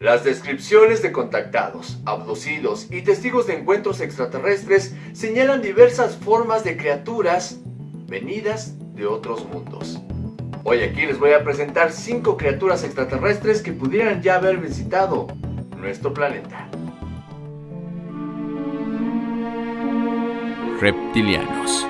Las descripciones de contactados, abducidos y testigos de encuentros extraterrestres señalan diversas formas de criaturas venidas de otros mundos. Hoy aquí les voy a presentar 5 criaturas extraterrestres que pudieran ya haber visitado nuestro planeta. Reptilianos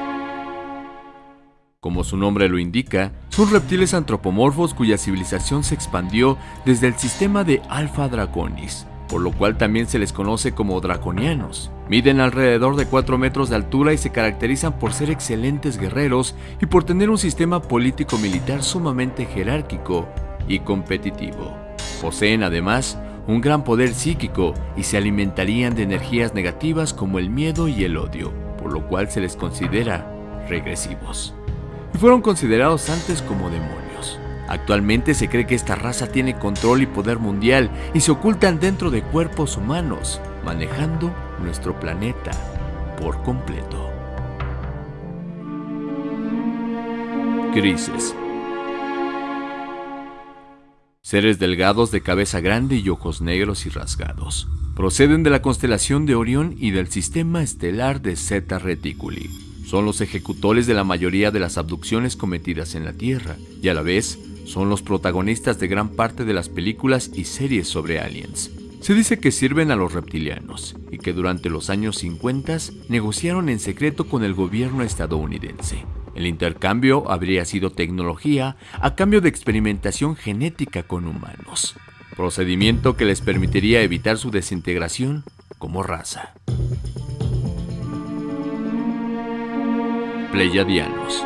como su nombre lo indica, son reptiles antropomorfos cuya civilización se expandió desde el sistema de Alpha Draconis, por lo cual también se les conoce como draconianos. Miden alrededor de 4 metros de altura y se caracterizan por ser excelentes guerreros y por tener un sistema político-militar sumamente jerárquico y competitivo. Poseen además un gran poder psíquico y se alimentarían de energías negativas como el miedo y el odio, por lo cual se les considera regresivos y fueron considerados antes como demonios. Actualmente se cree que esta raza tiene control y poder mundial y se ocultan dentro de cuerpos humanos, manejando nuestro planeta por completo. Grises Seres delgados de cabeza grande y ojos negros y rasgados. Proceden de la constelación de Orión y del sistema estelar de Zeta Reticuli son los ejecutores de la mayoría de las abducciones cometidas en la Tierra y a la vez son los protagonistas de gran parte de las películas y series sobre aliens. Se dice que sirven a los reptilianos y que durante los años 50 negociaron en secreto con el gobierno estadounidense. El intercambio habría sido tecnología a cambio de experimentación genética con humanos, procedimiento que les permitiría evitar su desintegración como raza. Pleiadianos.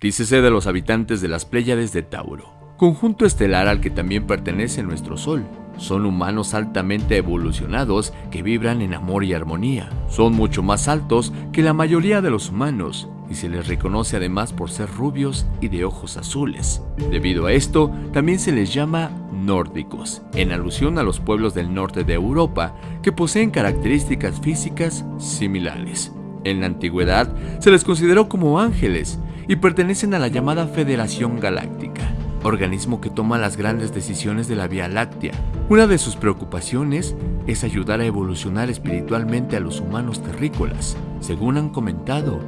Dícese de los habitantes de las Pléyades de Tauro, conjunto estelar al que también pertenece nuestro Sol. Son humanos altamente evolucionados que vibran en amor y armonía. Son mucho más altos que la mayoría de los humanos y se les reconoce además por ser rubios y de ojos azules. Debido a esto, también se les llama nórdicos, en alusión a los pueblos del norte de Europa que poseen características físicas similares. En la antigüedad se les consideró como ángeles y pertenecen a la llamada Federación Galáctica, organismo que toma las grandes decisiones de la Vía Láctea. Una de sus preocupaciones es ayudar a evolucionar espiritualmente a los humanos terrícolas, según han comentado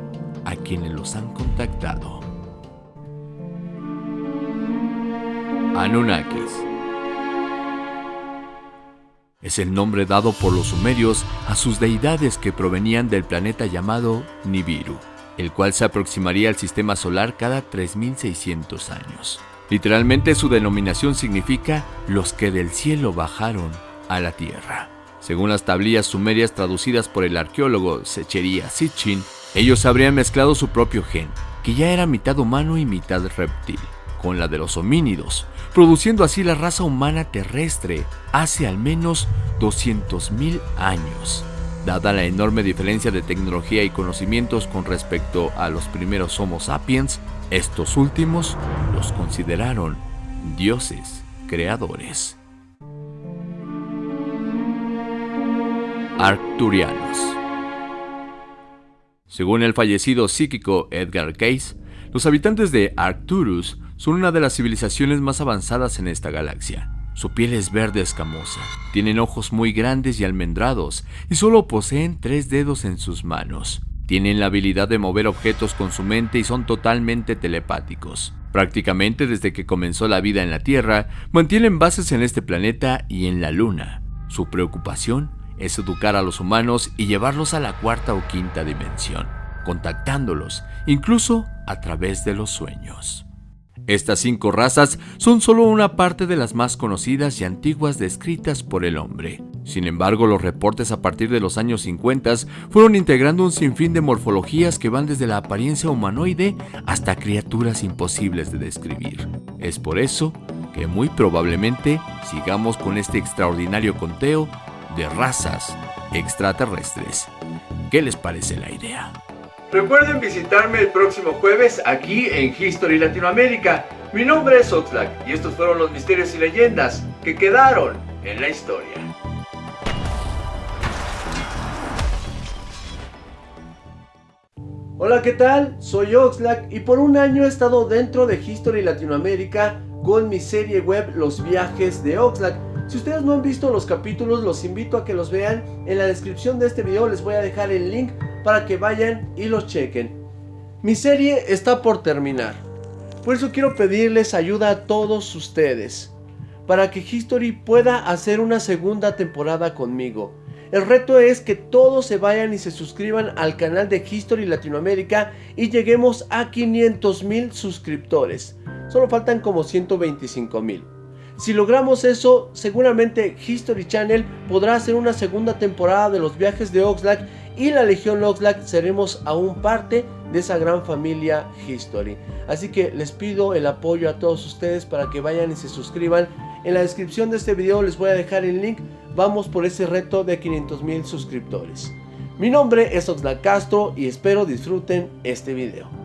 a quienes los han contactado. Anunnakis es el nombre dado por los sumerios a sus deidades que provenían del planeta llamado Nibiru, el cual se aproximaría al sistema solar cada 3600 años. Literalmente su denominación significa los que del cielo bajaron a la tierra. Según las tablillas sumerias traducidas por el arqueólogo Secheria Sitchin, ellos habrían mezclado su propio gen, que ya era mitad humano y mitad reptil, con la de los homínidos, produciendo así la raza humana terrestre hace al menos 200.000 años. Dada la enorme diferencia de tecnología y conocimientos con respecto a los primeros Homo sapiens, estos últimos los consideraron dioses creadores. Arcturianos Según el fallecido psíquico Edgar Cayce, los habitantes de Arcturus son una de las civilizaciones más avanzadas en esta galaxia. Su piel es verde escamosa, tienen ojos muy grandes y almendrados y solo poseen tres dedos en sus manos. Tienen la habilidad de mover objetos con su mente y son totalmente telepáticos. Prácticamente desde que comenzó la vida en la Tierra, mantienen bases en este planeta y en la Luna. Su preocupación es educar a los humanos y llevarlos a la cuarta o quinta dimensión, contactándolos, incluso a través de los sueños. Estas cinco razas son solo una parte de las más conocidas y antiguas descritas por el hombre. Sin embargo, los reportes a partir de los años 50 fueron integrando un sinfín de morfologías que van desde la apariencia humanoide hasta criaturas imposibles de describir. Es por eso que muy probablemente sigamos con este extraordinario conteo de razas extraterrestres. ¿Qué les parece la idea? Recuerden visitarme el próximo jueves aquí en History Latinoamérica. Mi nombre es Oxlack y estos fueron los misterios y leyendas que quedaron en la historia. Hola, ¿qué tal? Soy Oxlack y por un año he estado dentro de History Latinoamérica con mi serie web Los viajes de Oxlack. Si ustedes no han visto los capítulos, los invito a que los vean. En la descripción de este video les voy a dejar el link para que vayan y los chequen. Mi serie está por terminar. Por eso quiero pedirles ayuda a todos ustedes. Para que History pueda hacer una segunda temporada conmigo. El reto es que todos se vayan y se suscriban al canal de History Latinoamérica y lleguemos a 500 mil suscriptores. Solo faltan como 125 mil. Si logramos eso, seguramente History Channel podrá hacer una segunda temporada de los viajes de Oxlack y la Legión Oxlack seremos aún parte de esa gran familia History. Así que les pido el apoyo a todos ustedes para que vayan y se suscriban. En la descripción de este video les voy a dejar el link. Vamos por ese reto de 500 mil suscriptores. Mi nombre es Oxlack Castro y espero disfruten este video.